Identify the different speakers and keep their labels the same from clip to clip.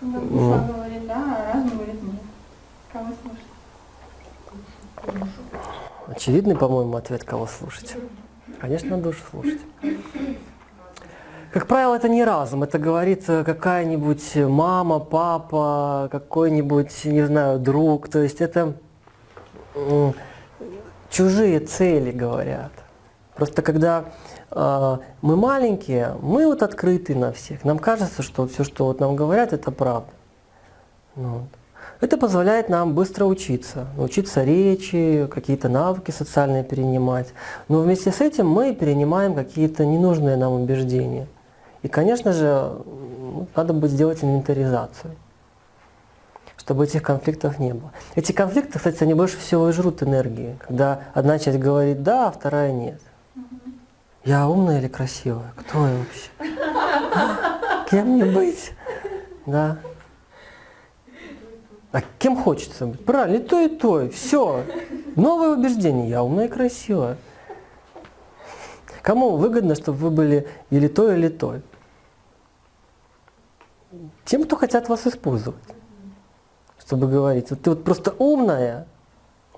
Speaker 1: Когда душа говорит да, а разум говорит нет. Кого слушать?
Speaker 2: Очевидный, по-моему, ответ, кого слушать. Конечно, душу слушать. Как правило, это не разум, это говорит э, какая-нибудь мама, папа, какой-нибудь, не знаю, друг. То есть это чужие цели говорят. Просто когда э, мы маленькие, мы вот открыты на всех. Нам кажется, что все, что вот нам говорят, это правда. Ну вот. Это позволяет нам быстро учиться, научиться речи, какие-то навыки социальные перенимать. Но вместе с этим мы перенимаем какие-то ненужные нам убеждения. И, конечно же, ну, надо будет сделать инвентаризацию, чтобы этих конфликтов не было. Эти конфликты, кстати, они больше всего и жрут энергии, когда одна часть говорит «да», а вторая «нет». Я умная или красивая? Кто я вообще? Кем мне быть? Да. А кем хочется быть? Правильно, и то, и то. Все. Новое убеждение. Я умная и красивая. Кому выгодно, чтобы вы были или то, или то? Тем, кто хотят вас использовать. Чтобы говорить, вот ты вот просто умная,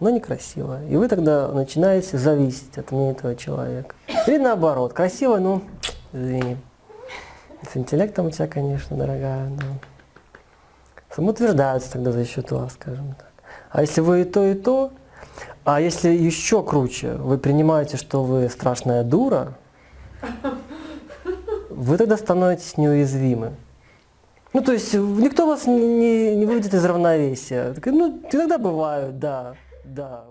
Speaker 2: но некрасивая. И вы тогда начинаете зависеть от мнения этого человека. Или наоборот, красивая, ну, извини. С интеллектом у тебя, конечно, дорогая, но самоутверждаются тогда за счет вас, скажем так. А если вы и то, и то, а если еще круче, вы принимаете, что вы страшная дура, вы тогда становитесь неуязвимы. Ну, то есть никто вас не, не выведет из равновесия. Ну, иногда бывают, да, да.